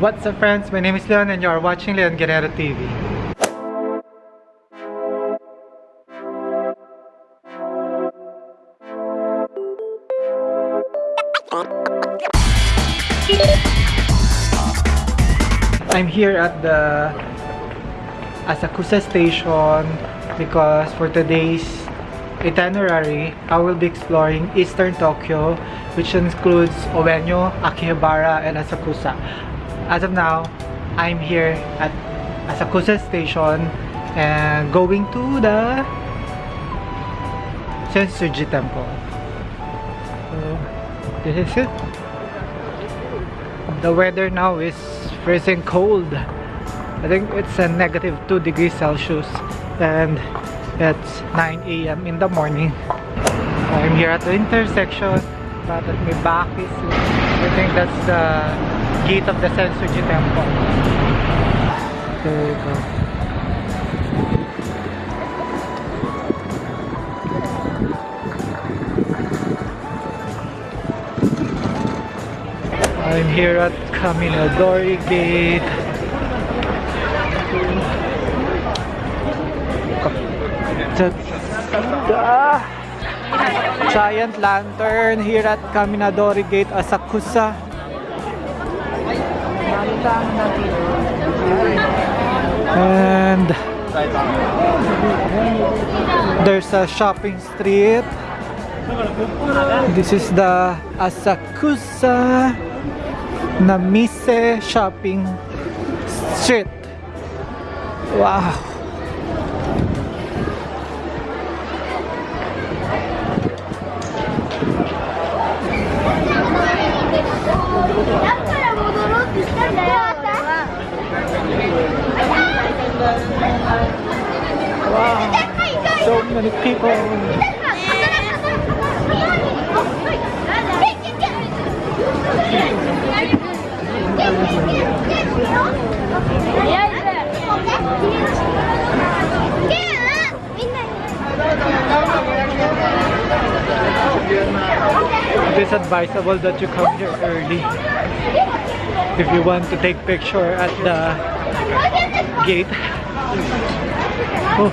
What's up friends? My name is Leon and you are watching Leon Guerrero TV. I'm here at the Asakusa station because for today's itinerary, I will be exploring Eastern Tokyo which includes Ueno, Akihabara, and Asakusa. As of now, I'm here at Asakusa station and going to the Sensoji temple. So, this is it. The weather now is freezing cold. I think it's a negative 2 degrees Celsius and it's 9 a.m. in the morning. I'm here at the intersection but at my back is I think that's the gate of the Sensoji temple. There go. I'm here at Kaminadori Gate. That's the giant lantern here at Kaminadori Gate, Asakusa. And there's a shopping street. This is the Asakusa Namise Shopping Street. Wow. から戻ろうってしたんだよそんなにピーポー Yeah. It is advisable that you come here early if you want to take picture at the gate. Oh.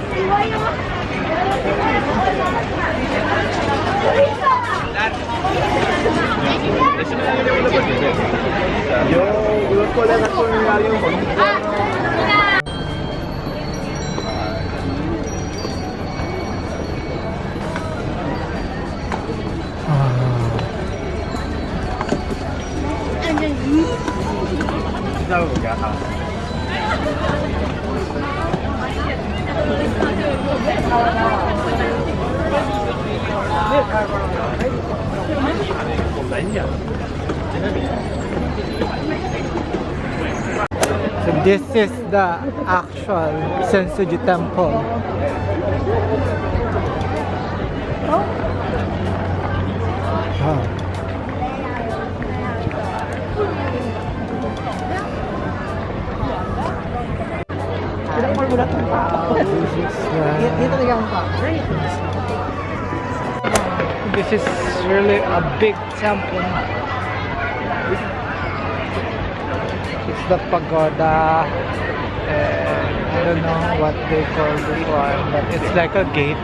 So this is the actual Sensoji temple. Wow. This is really a big temple. It's the pagoda. And I don't know what they call this one, but it's like a gate.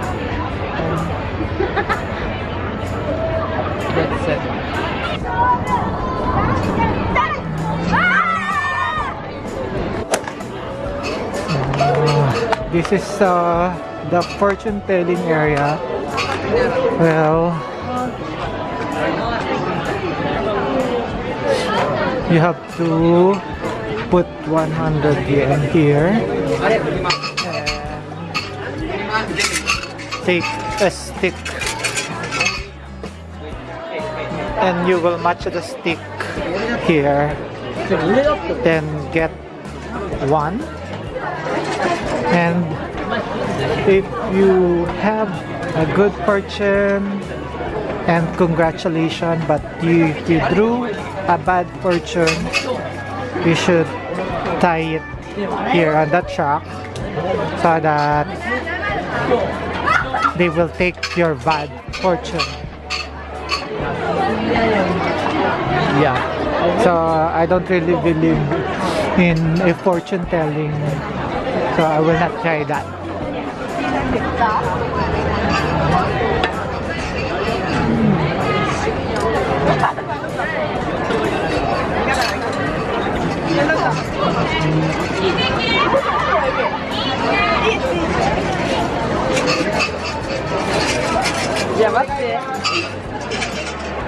That's it. Uh, this is uh, the fortune telling area. Well, you have to put 100 yen here. And take a stick. And you will match the stick here. Then get one and if you have a good fortune and congratulations but you, if you drew a bad fortune you should tie it here on the track so that they will take your bad fortune Yeah. So I don't really believe in a fortune telling. So I will not try that.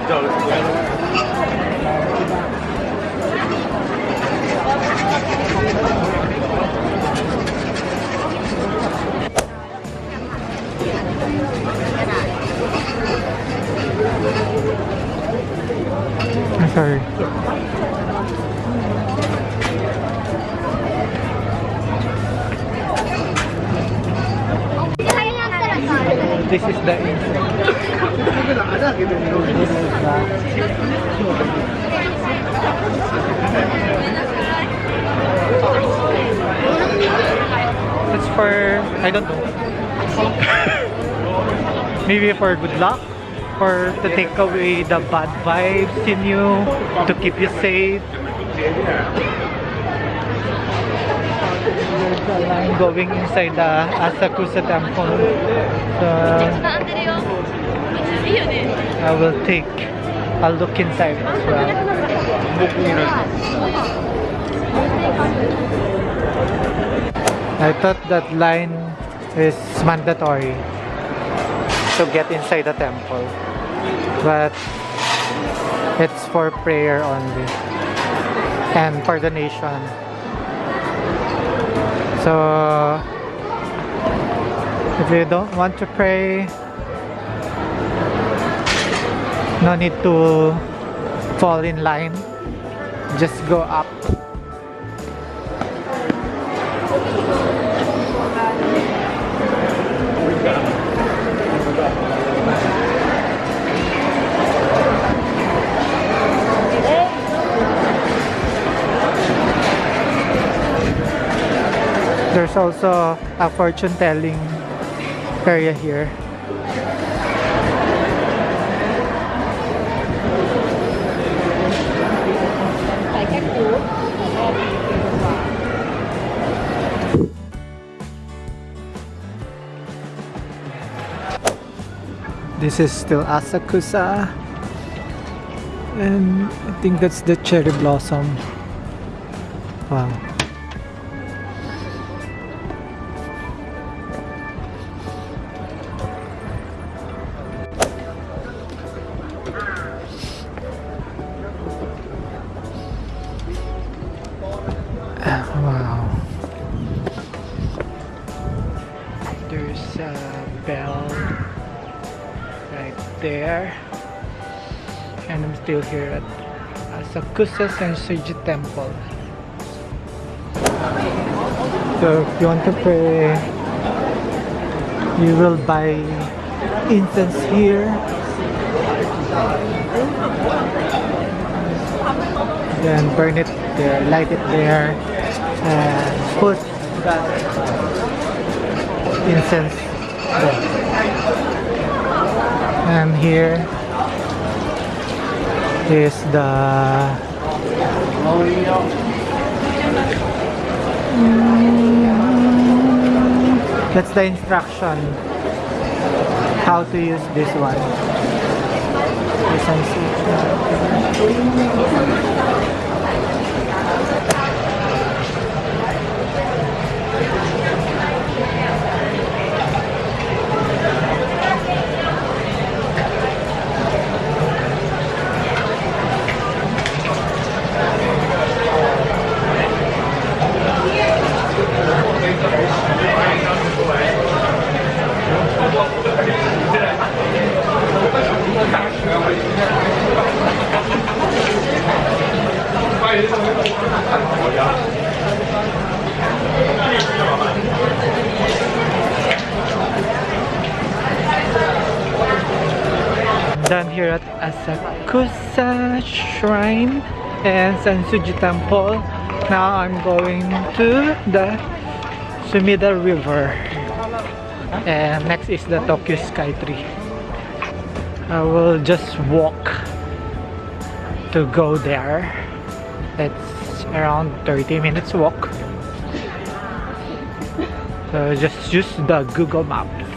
I'm sorry. This the This is the It's for I don't know. Maybe for good luck or to take away the bad vibes in you, to keep you safe. I'm going inside the Asakusa temple. So I will take a look inside as well. I thought that line is mandatory to get inside the temple. But it's for prayer only and for donation. So if you don't want to pray, no need to fall in line. Just go up. Also a fortune telling area here. This is still Asakusa. And I think that's the cherry blossom. Wow. Wow. There's a bell right there. And I'm still here at Asakusa Sensoji Temple. So if you want to pray, you will buy incense here. Then burn it there, light it there, and put that incense there. And here is the that's the instruction how to use this one. License. Here at Asakusa Shrine and Sensoji Temple. Now I'm going to the Sumida River. And next is the Tokyo Sky Tree. I will just walk to go there. It's around 30 minutes walk. So just use the Google Maps.